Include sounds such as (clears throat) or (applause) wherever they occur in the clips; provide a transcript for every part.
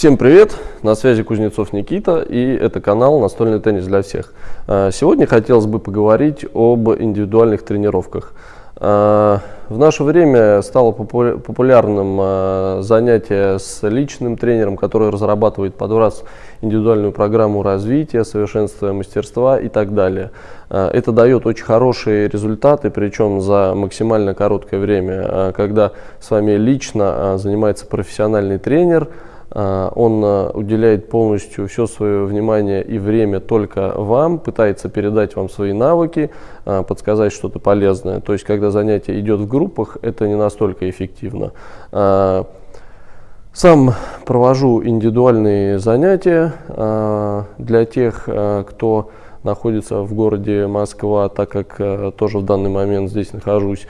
Всем привет! На связи Кузнецов Никита и это канал «Настольный теннис для всех». А, сегодня хотелось бы поговорить об индивидуальных тренировках. А, в наше время стало популярным а, занятие с личным тренером, который разрабатывает под вас индивидуальную программу развития, совершенствования мастерства и так далее. Это дает очень хорошие результаты, причем за максимально короткое время, когда с вами лично занимается профессиональный тренер – он а, уделяет полностью все свое внимание и время только вам, пытается передать вам свои навыки, а, подсказать что-то полезное. То есть, когда занятие идет в группах, это не настолько эффективно. Сам провожу индивидуальные занятия для тех, кто находится в городе Москва, так как тоже в данный момент здесь нахожусь.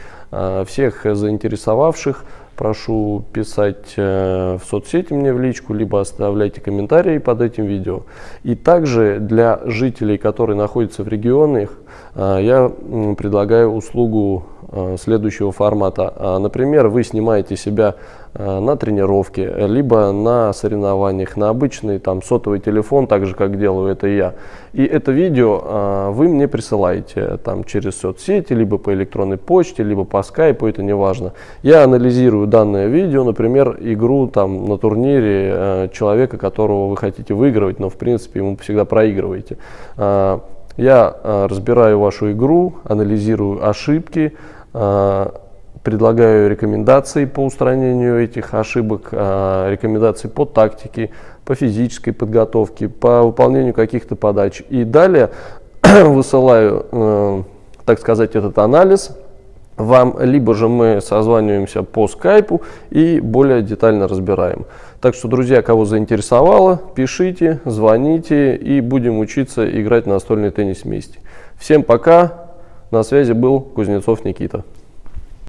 Всех заинтересовавших прошу писать э, в соцсети мне в личку, либо оставляйте комментарии под этим видео. И также для жителей, которые находятся в регионах, э, я предлагаю услугу э, следующего формата. Например, вы снимаете себя на тренировке, либо на соревнованиях, на обычный там сотовый телефон, так же, как делаю это я. И это видео вы мне присылаете там через соцсети, либо по электронной почте, либо по скайпу, это не важно. Я анализирую данное видео, например, игру там на турнире э, человека, которого вы хотите выигрывать, но в принципе ему всегда проигрываете. Э, я разбираю вашу игру, анализирую ошибки, предлагаю рекомендации по устранению этих ошибок, э, рекомендации по тактике, по физической подготовке, по выполнению каких-то подач. И далее (clears throat) высылаю, э, так сказать, этот анализ вам, либо же мы созваниваемся по скайпу и более детально разбираем. Так что, друзья, кого заинтересовало, пишите, звоните и будем учиться играть настольный теннис вместе. Всем пока, на связи был Кузнецов Никита.